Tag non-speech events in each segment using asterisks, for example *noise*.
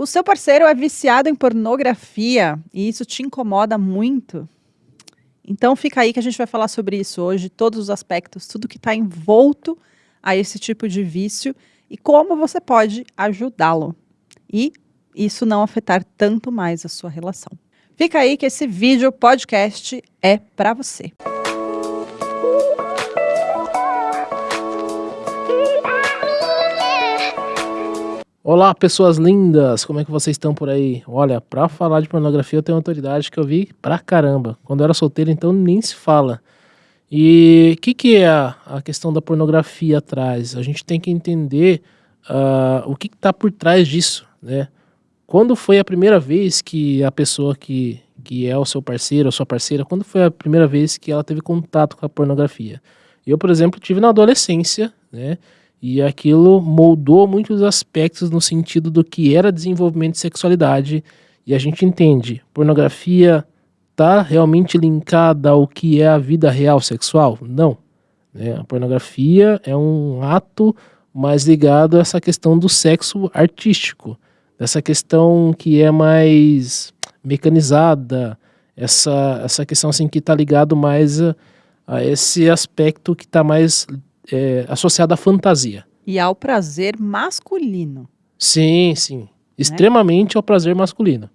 O seu parceiro é viciado em pornografia e isso te incomoda muito? Então fica aí que a gente vai falar sobre isso hoje, todos os aspectos, tudo que está envolto a esse tipo de vício e como você pode ajudá-lo. E isso não afetar tanto mais a sua relação. Fica aí que esse vídeo podcast é para você. Olá, pessoas lindas! Como é que vocês estão por aí? Olha, pra falar de pornografia eu tenho autoridade que eu vi pra caramba. Quando eu era solteiro, então nem se fala. E o que, que é a, a, questão da pornografia atrás? A gente tem que entender uh, o que está por trás disso, né? Quando foi a primeira vez que a pessoa que, que é o seu parceiro ou sua parceira, quando foi a primeira vez que ela teve contato com a pornografia? Eu, por exemplo, tive na adolescência, né? E aquilo moldou muitos aspectos no sentido do que era desenvolvimento de sexualidade. E a gente entende, pornografia está realmente linkada ao que é a vida real sexual? Não. Né? A pornografia é um ato mais ligado a essa questão do sexo artístico, essa questão que é mais mecanizada, essa, essa questão assim que está ligado mais a, a, esse aspecto que está mais é, associada à fantasia. E ao prazer masculino. Sim, sim. Né? Extremamente ao prazer masculino.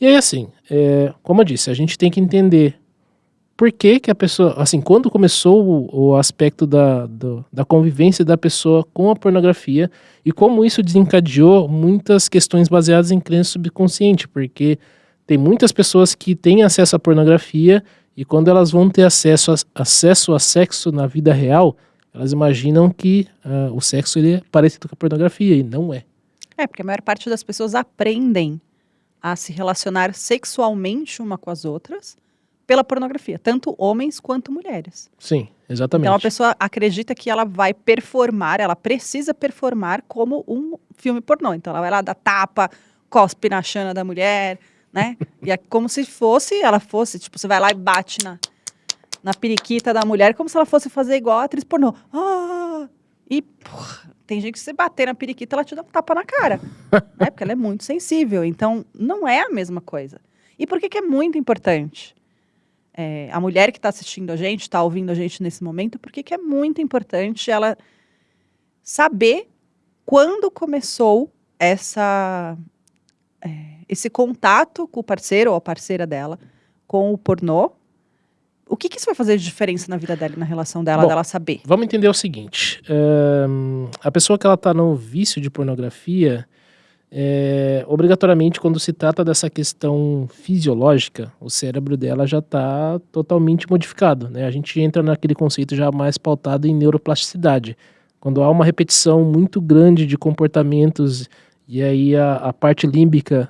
E aí, assim, é, como eu disse, a gente tem que entender por que, que a pessoa, assim, quando começou o, o aspecto da, do, da convivência da pessoa com a pornografia e como isso desencadeou muitas questões baseadas em crença subconsciente, porque tem muitas pessoas que têm acesso à pornografia e quando elas vão ter acesso a, acesso a sexo na vida real, elas imaginam que uh, o sexo ele é parecido com a pornografia e não é. É, porque a maior parte das pessoas aprendem a se relacionar sexualmente uma com as outras pela pornografia, tanto homens quanto mulheres. Sim, exatamente. Então a pessoa acredita que ela vai performar, ela precisa performar como um filme pornô. Então ela vai lá dar tapa, cospe na chana da mulher, né? e é como se fosse, ela fosse, tipo, você vai lá e bate na, na periquita da mulher como se ela fosse fazer igual a atriz pornô. Ah! E porra, tem gente que se bater na periquita, ela te dá um tapa na cara. *laughs* né? Porque ela é muito sensível. Então, não é a mesma coisa. E por que, que é muito importante? É, a mulher que está assistindo a gente, está ouvindo a gente nesse momento, por que, que é muito importante ela saber quando começou essa, é, esse contato com o parceiro ou a parceira dela com o pornô o que, que isso vai fazer de diferença na vida dela, na relação dela, Bom, dela saber? Vamos entender o seguinte: a pessoa que ela está no vício de pornografia, é, obrigatoriamente, quando se trata dessa questão fisiológica, o cérebro dela já está totalmente modificado. Né? A gente entra naquele conceito já mais pautado em neuroplasticidade. Quando há uma repetição muito grande de comportamentos e aí a, a parte límbica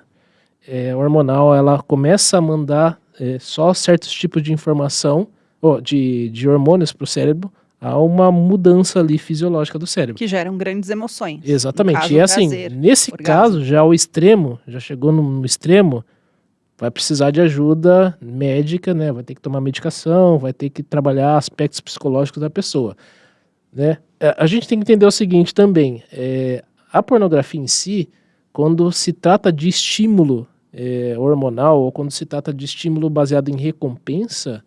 é, hormonal ela começa a mandar é, só certos tipos de informação, oh, de, de hormônios para o cérebro, há uma mudança ali fisiológica do cérebro. Que geram grandes emoções. Exatamente. Caso, e é assim, prazer, nesse orgasmo. caso, já o extremo, já chegou no extremo, vai precisar de ajuda médica, né? Vai ter que tomar medicação, vai ter que trabalhar aspectos psicológicos da pessoa, né? É, a gente tem que entender o seguinte também, é, a pornografia em si, quando se trata de estímulo é, hormonal ou quando se trata de estímulo baseado em recompensa,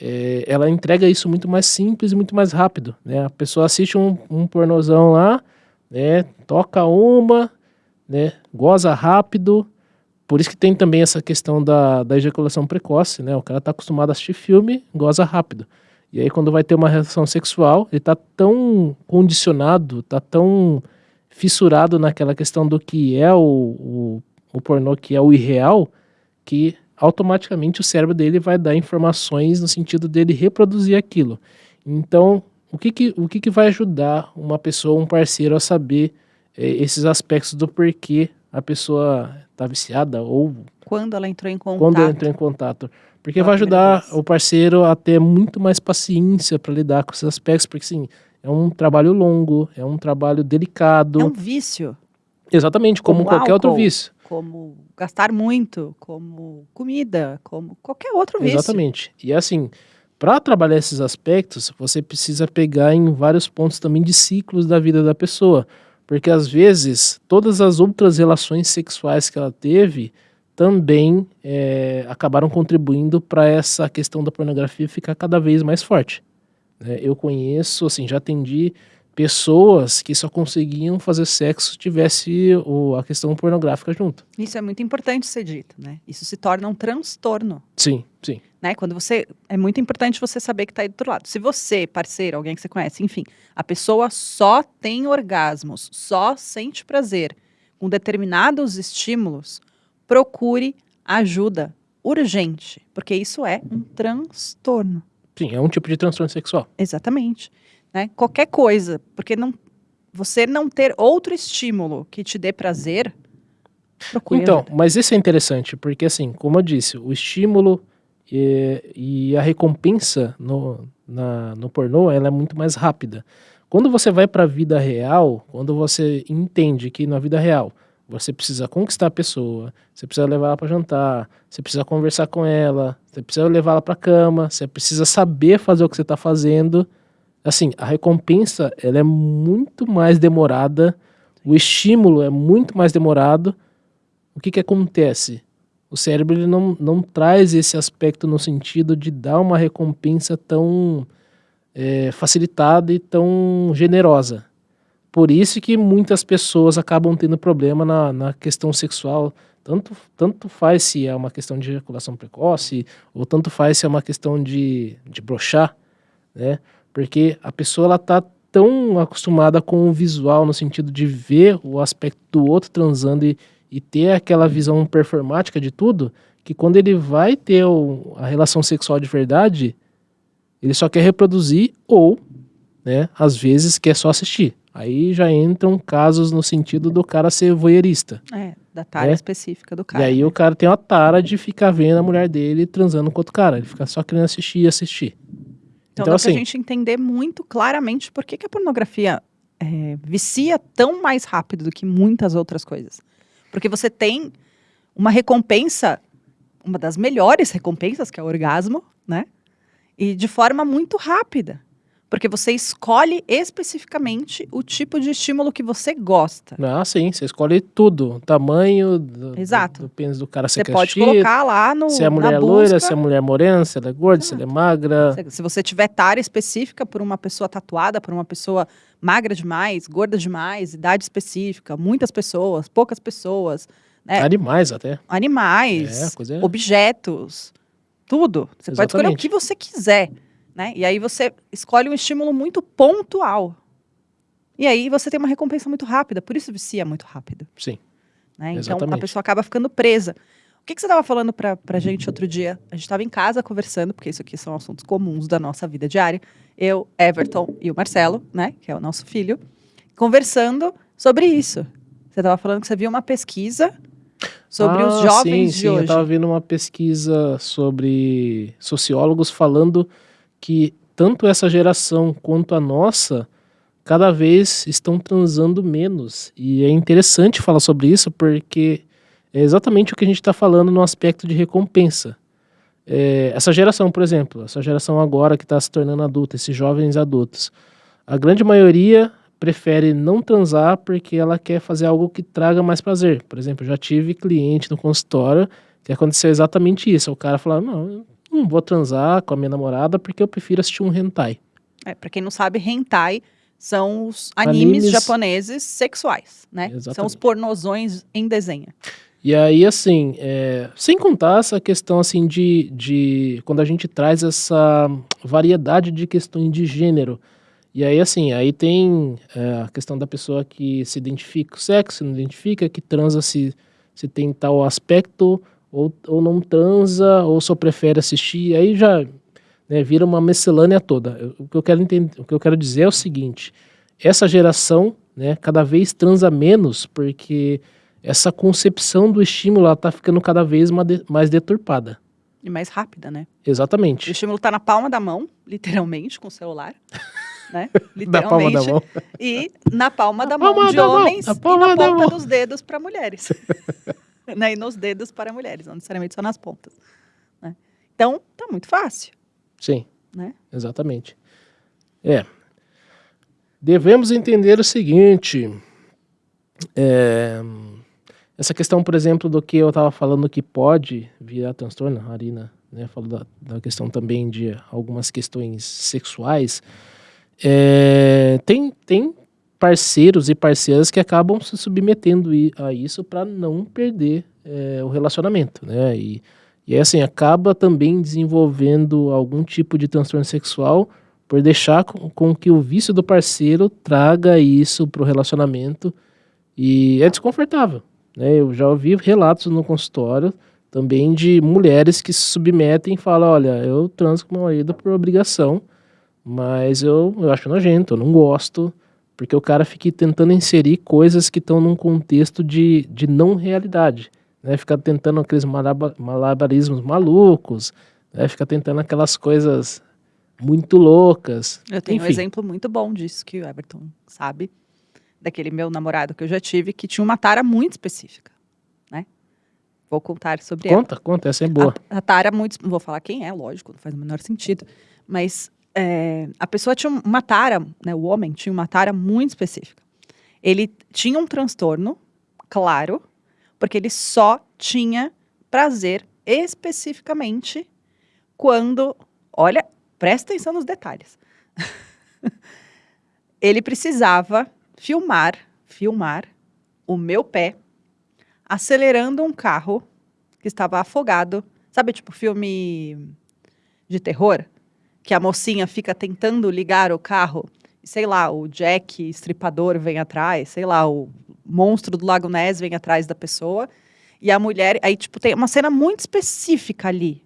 é, ela entrega isso muito mais simples e muito mais rápido. Né? A pessoa assiste um, um pornozão lá, né? toca uma, né? goza rápido. Por isso que tem também essa questão da, da ejaculação precoce. Né? O cara está acostumado a assistir filme, goza rápido. E aí quando vai ter uma relação sexual, ele está tão condicionado, está tão fissurado naquela questão do que é o, o o pornô que é o irreal, que automaticamente o cérebro dele vai dar informações no sentido dele reproduzir aquilo. Então, o que, que, o que, que vai ajudar uma pessoa, um parceiro, a saber é, esses aspectos do porquê a pessoa está viciada ou quando ela entrou em contato. Quando ela entrou em contato. Porque vai ajudar o parceiro a ter muito mais paciência para lidar com esses aspectos, porque sim, é um trabalho longo, é um trabalho delicado. É um vício. Exatamente, como, como qualquer álcool. outro vício como gastar muito, como comida, como qualquer outro vício. Exatamente. E assim, para trabalhar esses aspectos, você precisa pegar em vários pontos também de ciclos da vida da pessoa. Porque às vezes todas as outras relações sexuais que ela teve também é, acabaram contribuindo para essa questão da pornografia ficar cada vez mais forte. Né? Eu conheço, assim, já atendi pessoas que só conseguiam fazer sexo se tivesse o, a questão pornográfica junto. Isso é muito importante ser dito, né? Isso se torna um transtorno. Sim, sim. Né? Quando você é muito importante você saber que está aí do outro lado. Se você, parceiro, alguém que você conhece, enfim, a pessoa só tem orgasmos, só sente prazer com determinados estímulos, procure ajuda urgente, porque isso é um transtorno. Sim, é um tipo de transtorno sexual. Exatamente né? Qualquer coisa, porque não, você não ter outro estímulo que te dê prazer. Então, mas isso é interessante, porque assim, como eu disse, o estímulo e, e a recompensa no, na, no pornô ela é muito mais rápida. Quando você vai para a vida real, quando você entende que na vida real você precisa conquistar a pessoa, você precisa levar ela para jantar, você precisa conversar com ela, você precisa levar ela para cama, você precisa saber fazer o que você está fazendo assim, a recompensa ela é muito mais demorada, o estímulo é muito mais demorado. O que que acontece? O cérebro ele não, não traz esse aspecto no sentido de dar uma recompensa tão é, facilitada e tão generosa. Por isso que muitas pessoas acabam tendo problema na, na questão sexual. Tanto, tanto faz se é uma questão de ejaculação precoce, ou tanto faz se é uma questão de, de brochar, né? Porque a pessoa ela tá tão acostumada com o visual, no sentido de ver o aspecto do outro transando e, e ter aquela visão performática de tudo, que quando ele vai ter o, a relação sexual de verdade, ele só quer reproduzir ou, né, às vezes quer só assistir. Aí já entram casos no sentido do cara ser voyeurista. É, da tara é? específica do cara. E aí né? o cara tem uma tara de ficar vendo a mulher dele transando com outro cara. Ele fica só querendo assistir e assistir. Então, então dá assim, pra gente entender muito claramente por que, que a pornografia é, vicia tão mais rápido do que muitas outras coisas. Porque você tem uma recompensa, uma das melhores recompensas, que é o orgasmo, né? E de forma muito rápida. Porque você escolhe especificamente o tipo de estímulo que você gosta. Ah, sim, você escolhe tudo. O tamanho do, Exato. do, do pênis do cara. Você pode colocar lá no. Se é mulher loira, se é mulher morena, se ela é gorda, Exato. se ela é magra. Se, se você tiver tara específica por uma pessoa tatuada, por uma pessoa magra demais, gorda demais, idade específica, muitas pessoas, poucas pessoas. Né? Animais até. Animais, é, é... objetos, tudo. Você Exatamente. pode escolher o que você quiser. Né? E aí você escolhe um estímulo muito pontual. E aí você tem uma recompensa muito rápida, por isso vicia muito rápido. Sim. Né? Então a pessoa acaba ficando presa. O que, que você estava falando para a gente outro dia? A gente estava em casa conversando, porque isso aqui são assuntos comuns da nossa vida diária. Eu, Everton e o Marcelo, né, que é o nosso filho, conversando sobre isso. Você estava falando que você viu uma pesquisa sobre ah, os jovens sim, de sim, hoje. Eu estava vendo uma pesquisa sobre sociólogos falando que tanto essa geração quanto a nossa cada vez estão transando menos. E é interessante falar sobre isso porque é exatamente o que a gente está falando no aspecto de recompensa. É, essa geração, por exemplo, essa geração agora que está se tornando adulta, esses jovens adultos, a grande maioria prefere não transar porque ela quer fazer algo que traga mais prazer. Por exemplo, já tive cliente no consultório que aconteceu exatamente isso. O cara falou, não, não vou transar com a minha namorada porque eu prefiro assistir um hentai. É, pra quem não sabe, hentai são os animes, animes... japoneses sexuais, né? Exatamente. São os pornozões em desenho. E aí, assim, é, sem contar essa questão, assim, de, de... Quando a gente traz essa variedade de questões de gênero. E aí, assim, aí tem é, a questão da pessoa que se identifica com o sexo, não identifica, que transa se, se tem tal aspecto ou, ou não transa, ou só prefere assistir, aí já né, vira uma miscelânea toda. O que eu quero entender, o que eu quero dizer é o seguinte: essa geração, né, cada vez transa menos, porque essa concepção do estímulo está ficando cada vez mais deturpada. E mais rápida, né? Exatamente. O estímulo está na palma da mão, literalmente, com o celular. *laughs* Né? Literalmente. Na palma da mão. E na palma da mão de da homens mão. e na ponta dos dedos para mulheres. *laughs* né? E nos dedos para mulheres, não necessariamente só nas pontas. Né? Então, tá muito fácil. Sim. Né? Exatamente. É. Devemos entender o seguinte: É, essa questão, por exemplo, do que eu estava falando que pode virar transtorno, a Arina né, falou da, da questão também de algumas questões sexuais. É, tem, tem parceiros e parceiras que acabam se submetendo a isso para não perder é, o relacionamento, né? E, e assim, acaba também desenvolvendo algum tipo de transtorno sexual por deixar com, com que o vício do parceiro traga isso para o relacionamento e é desconfortável. Né? Eu já ouvi relatos no consultório também de mulheres que se submetem e falam, olha, eu transo com meu marido por obrigação, mas eu, eu acho nojento, eu não gosto, porque o cara fica tentando inserir coisas que estão num contexto de, de não realidade, né? Fica tentando aqueles malabarismos malucos, né? Fica tentando aquelas coisas muito loucas. Eu tenho Enfim. um exemplo muito bom disso que o Everton sabe, daquele meu namorado que eu já tive, que tinha uma tara muito específica, né? Vou contar sobre conta, ela. Conta, conta, essa é boa. A, a tara muito, não vou falar quem é, lógico, não faz o menor sentido, mas é, a pessoa tinha uma tara, né, o homem tinha uma tara muito específica. Ele tinha um transtorno, claro, porque ele só tinha prazer especificamente quando, olha, presta atenção nos detalhes. *laughs* ele precisava filmar, filmar o meu pé acelerando um carro que estava afogado. Sabe, tipo filme de terror? Que a mocinha fica tentando ligar o carro. E, sei lá, o Jack estripador vem atrás, sei lá, o monstro do Lago Ness vem atrás da pessoa. E a mulher. Aí, tipo, tem uma cena muito específica ali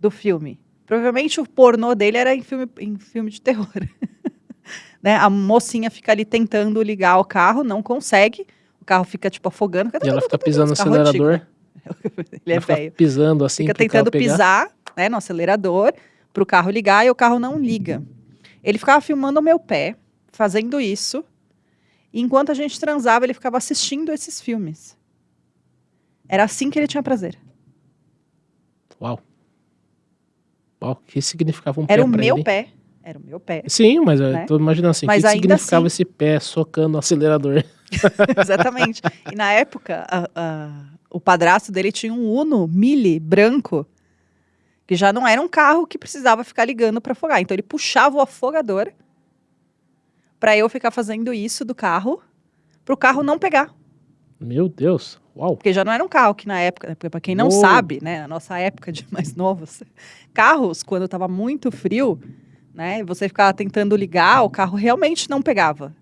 do filme. Provavelmente o pornô dele era em filme, em filme de terror. *laughs* né? A mocinha fica ali tentando ligar o carro, não consegue. O carro fica, tipo, afogando. E ela fica pisando no acelerador. Antigo, *laughs* né? Ele é velho. pisando assim. Fica tentando pisar né, no acelerador para o carro ligar e o carro não liga. Ele ficava filmando o meu pé, fazendo isso. E enquanto a gente transava, ele ficava assistindo esses filmes. Era assim que ele tinha prazer. Uau. Uau, o que significava um Era pé o meu ele? pé. Era o meu pé. Sim, mas né? eu tô imaginando assim, o que significava assim... esse pé socando o acelerador? *laughs* Exatamente. E na época, a, a, o padrasto dele tinha um Uno Mille branco, que já não era um carro que precisava ficar ligando para afogar. Então ele puxava o afogador para eu ficar fazendo isso do carro, para o carro não pegar. Meu Deus, uau. Porque já não era um carro que na época, para quem não Uou. sabe, né, na nossa época de mais *laughs* novos, carros, quando estava muito frio, né, você ficava tentando ligar, o carro realmente não pegava,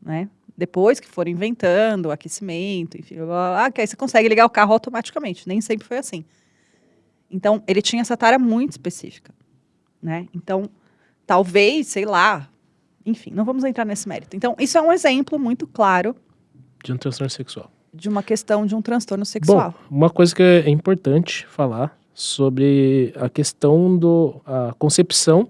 né? Depois que foram inventando aquecimento, enfim, ah, que aí você consegue ligar o carro automaticamente. Nem sempre foi assim. Então, ele tinha essa tara muito específica, né? Então, talvez, sei lá, enfim, não vamos entrar nesse mérito. Então, isso é um exemplo muito claro de um transtorno sexual. De uma questão de um transtorno sexual. Bom, uma coisa que é importante falar sobre a questão do a concepção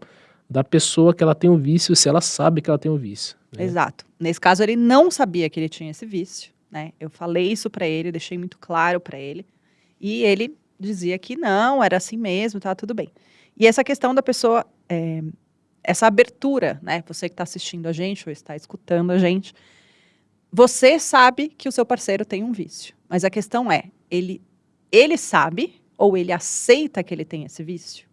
da pessoa que ela tem o um vício, se ela sabe que ela tem o um vício. Né? Exato. Nesse caso, ele não sabia que ele tinha esse vício, né? Eu falei isso para ele, deixei muito claro para ele, e ele dizia que não, era assim mesmo, tá tudo bem. E essa questão da pessoa, é, essa abertura, né? Você que está assistindo a gente ou está escutando a gente, você sabe que o seu parceiro tem um vício, mas a questão é, ele, ele sabe ou ele aceita que ele tem esse vício?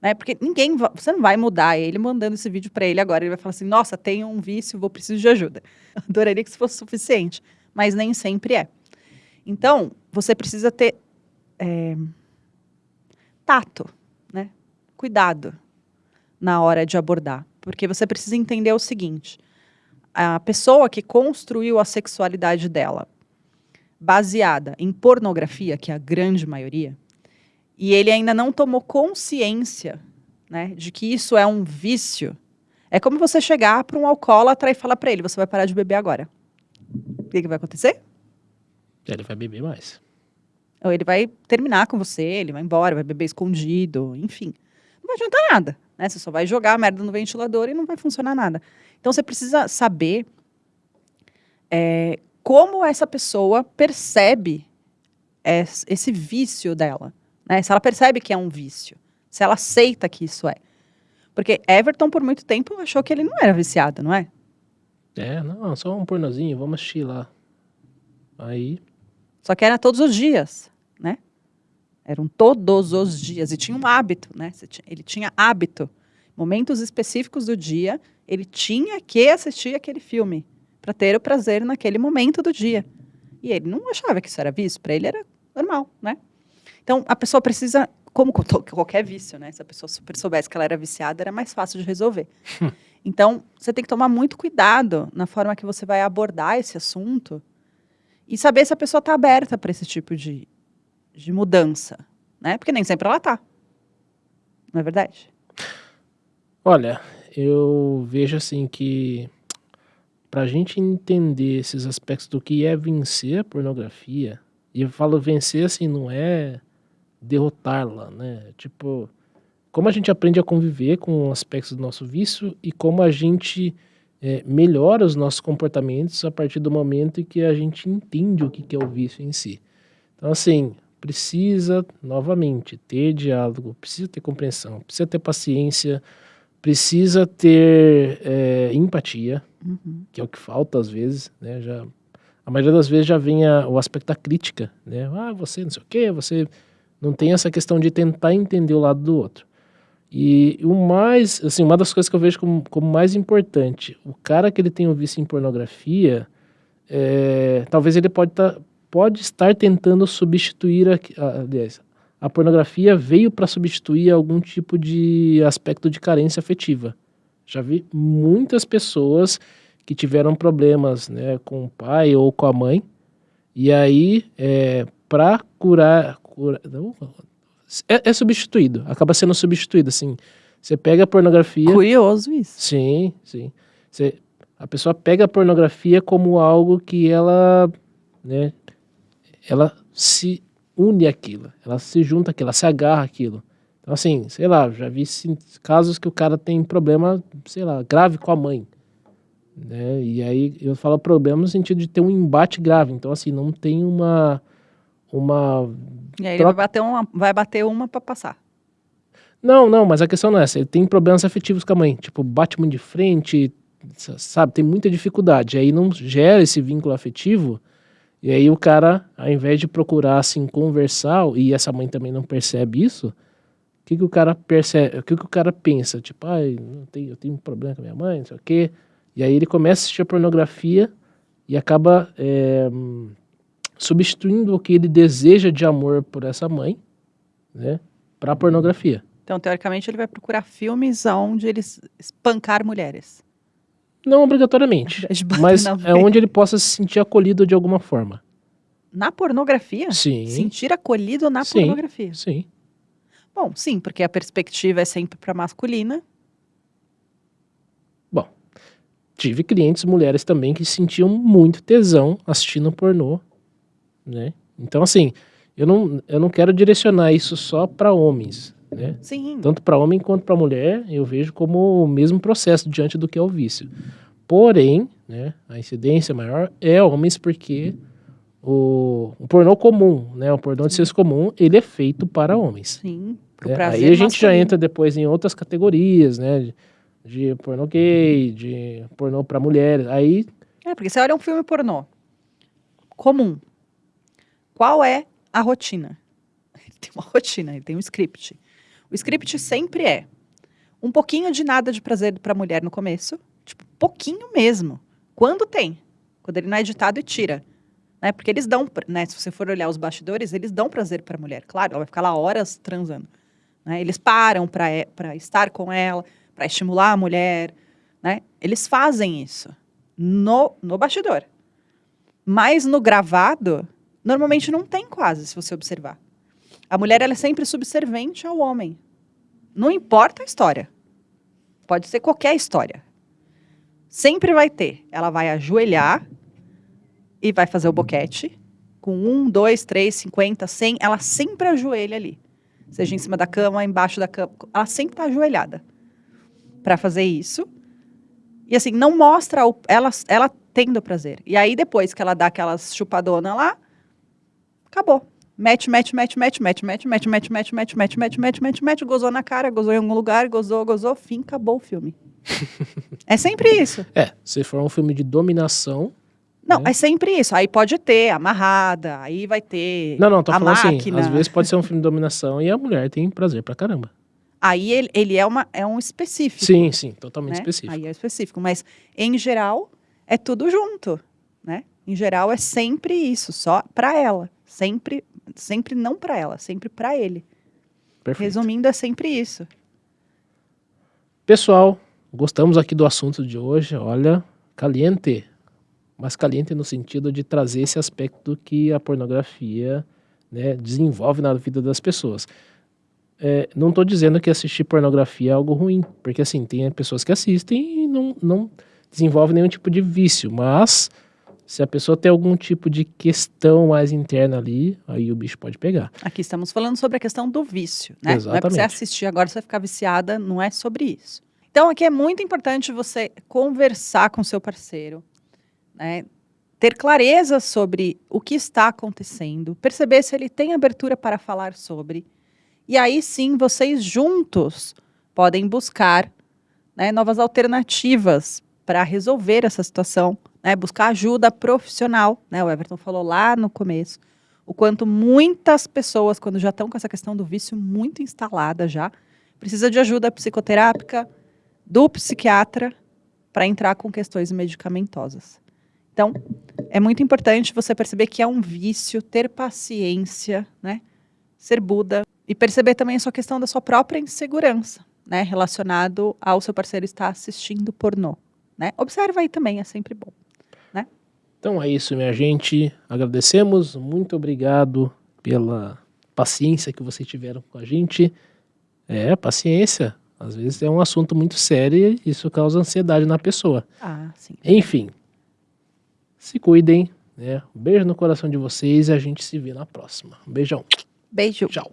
Né? Porque ninguém, você não vai mudar ele mandando esse vídeo para ele agora. Ele vai falar assim: nossa, tenho um vício, vou preciso de ajuda. *laughs* Adoraria que isso fosse suficiente, mas nem sempre é. Então, você precisa ter é, tato, né? Cuidado na hora de abordar, porque você precisa entender o seguinte: a pessoa que construiu a sexualidade dela baseada em pornografia, que é a grande maioria, e ele ainda não tomou consciência né, de que isso é um vício, é como você chegar para um alcoólatra e falar para ele: você vai parar de beber agora. O que, que vai acontecer? Ele vai beber mais. Ou ele vai terminar com você, ele vai embora, vai beber escondido, enfim. Não vai adiantar nada, né? Você só vai jogar a merda no ventilador e não vai funcionar nada. Então você precisa saber é, como essa pessoa percebe esse vício dela. Né? Se ela percebe que é um vício, se ela aceita que isso é. Porque Everton, por muito tempo, achou que ele não era viciado, não é? É, não, só um pornozinho, vamos assistir lá. Aí. Só que era todos os dias, né? Eram todos os dias. E tinha um hábito, né? Ele tinha hábito. Momentos específicos do dia, ele tinha que assistir aquele filme para ter o prazer naquele momento do dia. E ele não achava que isso era vício, para ele era normal, né? Então, a pessoa precisa, como qualquer vício, né? Se a pessoa super soubesse que ela era viciada, era mais fácil de resolver. *laughs* Então, você tem que tomar muito cuidado na forma que você vai abordar esse assunto e saber se a pessoa está aberta para esse tipo de, de mudança, né? Porque nem sempre ela está. Não é verdade? Olha, eu vejo assim que para a gente entender esses aspectos do que é vencer a pornografia, e eu falo vencer assim, não é derrotá-la, né? Tipo, como a gente aprende a conviver com aspectos do nosso vício e como a gente é, melhora os nossos comportamentos a partir do momento em que a gente entende o que é o vício em si. Então, assim, precisa, novamente, ter diálogo, precisa ter compreensão, precisa ter paciência, precisa ter é, empatia, uhum. que é o que falta às vezes, né? Já, a maioria das vezes já vem a, o aspecto da crítica, né? Ah, você não sei o quê, você não tem essa questão de tentar entender o lado do outro. E o mais, assim, uma das coisas que eu vejo como, como mais importante, o cara que ele tem um vício em pornografia, é, talvez ele pode, tá, pode estar tentando substituir, a, aliás, a pornografia veio para substituir algum tipo de aspecto de carência afetiva. Já vi muitas pessoas que tiveram problemas né, com o pai ou com a mãe, e aí, é, para curar, cura, não, é, é substituído, acaba sendo substituído, assim. Você pega a pornografia... Curioso isso. Sim, sim. Você, a pessoa pega a pornografia como algo que ela, né, ela se une àquilo, ela se junta àquilo, ela se agarra àquilo. Então, assim, sei lá, já vi casos que o cara tem problema, sei lá, grave com a mãe. Né? E aí eu falo problema no sentido de ter um embate grave. Então, assim, não tem uma uma. E aí troca... ele vai bater uma, vai bater uma para passar. Não, não, mas a questão não é essa. Ele tem problemas afetivos com a mãe. Tipo, bate muito de frente, sabe? Tem muita dificuldade. Aí não gera esse vínculo afetivo. E aí o cara, ao invés de procurar, assim, conversar, e essa mãe também não percebe isso, o que, que o cara percebe? O que, que o cara pensa? Tipo, ah, eu tenho, eu tenho um problema com a minha mãe, não sei o quê. E aí ele começa a assistir a pornografia e acaba é, substituindo o que ele deseja de amor por essa mãe, né, para pornografia. Então, teoricamente, ele vai procurar filmes onde eles espancar mulheres. Não obrigatoriamente, *laughs* mas é onde ele possa se sentir acolhido de alguma forma. Na pornografia? Sim. Sentir acolhido na sim, pornografia? Sim. Bom, sim, porque a perspectiva é sempre para masculina. Bom, tive clientes mulheres também que sentiam muito tesão assistindo pornô né? Então, assim, eu não, eu não quero direcionar isso só para homens, né? Sim. Tanto para homem quanto para mulher, eu vejo como o mesmo processo diante do que é o vício. Porém, né, a incidência maior é homens porque o, o pornô comum, né, o pornô de senso comum, ele é feito para homens. Sim. Né? Aí a gente masculino. já entra depois em outras categorias, né, de, de pornô gay, de pornô para mulheres. Aí É, porque você olha um filme pornô comum, qual é a rotina? *laughs* Ele tem uma rotina, ele tem um script. O script sempre é um pouquinho de nada de prazer para a mulher no começo, tipo, pouquinho mesmo. Quando tem? Quando ele não é editado e tira. Né? Porque eles dão, né? Se você for olhar os bastidores, eles dão prazer para a mulher. Claro, ela vai ficar lá horas transando. Né? Eles param para estar com ela, para estimular a mulher. Né? Eles fazem isso no, no bastidor. Mas no gravado, Normalmente não tem quase, se você observar. A mulher ela é sempre subservente ao homem. Não importa a história. Pode ser qualquer história. Sempre vai ter. Ela vai ajoelhar e vai fazer o boquete. Com um, dois, três, cinquenta, cem. Ela sempre ajoelha ali. Seja em cima da cama, embaixo da cama. Ela sempre está ajoelhada para fazer isso. E assim, não mostra o, ela, ela tendo prazer. E aí, depois que ela dá aquelas chupadonas lá, Acabou. Mete, mete, mete, mete, mete, mete, mete, mete, mete, mete, mete, mete, mete, mete, mete, gozou na cara, gozou em algum lugar, gozou, gozou, fim, acabou o filme. é sempre isso. É, se for um filme de dominação. Não, né? é sempre isso. Aí pode ter amarrada, aí vai ter. Não, não, tô falando assim, máquina. assim. Às vezes pode ser um filme de dominação e a mulher tem prazer pra caramba. Aí ele, ele é, uma, é um específico. Sim, sim, totalmente né? específico. Aí é específico. Mas, em geral, é tudo junto, né? Em geral, é sempre isso, só para ela. Sempre, sempre não para ela, sempre para ele. Perfeito. Resumindo, é sempre isso. Pessoal, gostamos aqui do assunto de hoje. Olha, caliente. Mas caliente no sentido de trazer esse aspecto que a pornografia né, desenvolve na vida das pessoas. É, não estou dizendo que assistir pornografia é algo ruim, porque assim, tem pessoas que assistem e não, não desenvolve nenhum tipo de vício, mas se a pessoa tem algum tipo de questão mais interna ali, aí o bicho pode pegar. Aqui estamos falando sobre a questão do vício, né? Exatamente. Não é para você assistir agora, você vai ficar viciada, não é sobre isso. Então aqui é muito importante você conversar com seu parceiro, né? Ter clareza sobre o que está acontecendo, perceber se ele tem abertura para falar sobre. E aí sim, vocês juntos podem buscar né, novas alternativas para resolver essa situação, né, buscar ajuda profissional. Né, o Everton falou lá no começo o quanto muitas pessoas, quando já estão com essa questão do vício muito instalada já, precisa de ajuda psicoterápica do psiquiatra para entrar com questões medicamentosas. Então, é muito importante você perceber que é um vício, ter paciência, né? Ser Buda e perceber também a sua questão da sua própria insegurança, né? Relacionado ao seu parceiro estar assistindo pornô. Né? Observa aí também, é sempre bom. Então é isso, minha gente. Agradecemos. Muito obrigado pela paciência que vocês tiveram com a gente. É, paciência. Às vezes é um assunto muito sério e isso causa ansiedade na pessoa. Ah, sim. Enfim, se cuidem. Né? Um beijo no coração de vocês e a gente se vê na próxima. Um beijão. Beijo. Tchau.